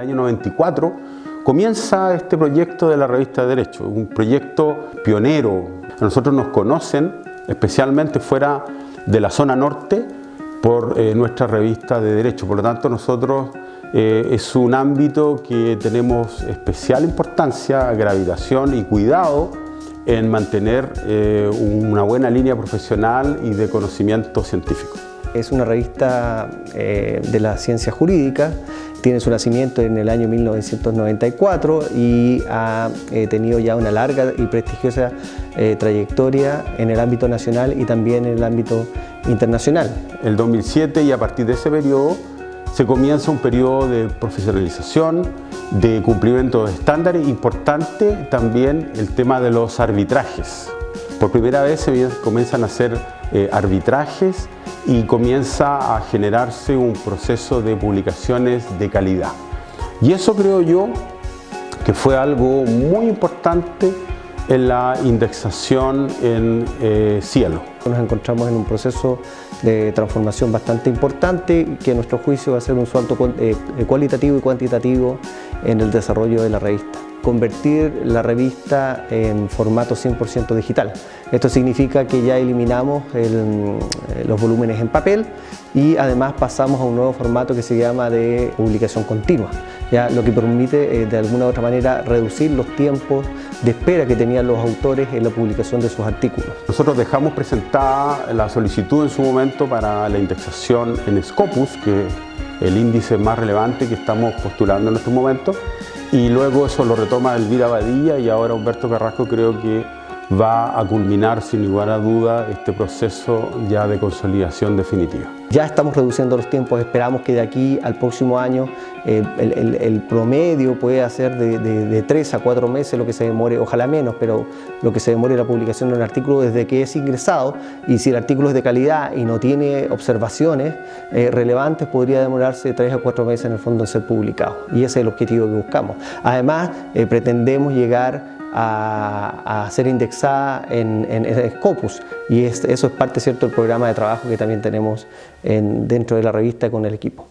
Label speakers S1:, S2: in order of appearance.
S1: año 94 comienza este proyecto de la revista de Derecho, un proyecto pionero. A nosotros nos conocen especialmente fuera de la zona norte por eh, nuestra revista de Derecho. Por lo tanto, nosotros eh, es un ámbito que tenemos especial importancia, gravitación y cuidado en mantener eh, una buena línea profesional y de conocimiento científico.
S2: Es una revista de la ciencia jurídica, tiene su nacimiento en el año 1994 y ha tenido ya una larga y prestigiosa trayectoria en el ámbito nacional y también en el ámbito internacional.
S1: El 2007 y a partir de ese periodo se comienza un periodo de profesionalización, de cumplimiento de estándares, importante también el tema de los arbitrajes. Por primera vez se comienzan a hacer eh, arbitrajes y comienza a generarse un proceso de publicaciones de calidad. Y eso creo yo que fue algo muy importante en la indexación en eh, cielo.
S2: Nos encontramos en un proceso de transformación bastante importante que a nuestro juicio va a ser un salto eh, cualitativo y cuantitativo en el desarrollo de la revista convertir la revista en formato 100% digital. Esto significa que ya eliminamos eh, los volúmenes en papel y además pasamos a un nuevo formato que se llama de publicación continua, lo que permite eh, de alguna u otra manera reducir los tiempos de espera que tenían los autores en la publicación de sus artículos.
S1: Nosotros dejamos presentada la solicitud en su momento para la indexación en Scopus, que es el índice más relevante que estamos postulando en estos momentos, y luego eso lo retoma Elvira Badilla y ahora Humberto Carrasco creo que va a culminar sin lugar a duda este proceso ya de consolidación definitiva.
S2: Ya estamos reduciendo los tiempos, esperamos que de aquí al próximo año eh, el, promedio puede ser de, de, tres a cuatro meses lo que se demore, ojalá menos, pero lo que se demore la publicación de un artículo desde que es ingresado y si el artículo es de calidad y no tiene observaciones eh, relevantes podría demorarse tres a cuatro meses en el fondo en ser publicado y ese es el objetivo que buscamos. Además eh, pretendemos llegar a, ser indexada en, en, Scopus y eso es parte cierto del programa de trabajo que también tenemos dentro de la revista con el equipo.